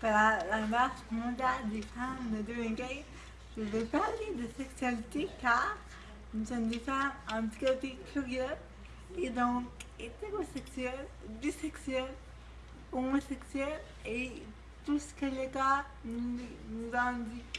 Para la marche mondiale des femmes de 2015, je vais parler de sexualité car nous sommes des femmes handicapées curieuses et donc hétérosexuelles, bisexuelles, homosexuelles et tout ce que l'État nous, nous en dit.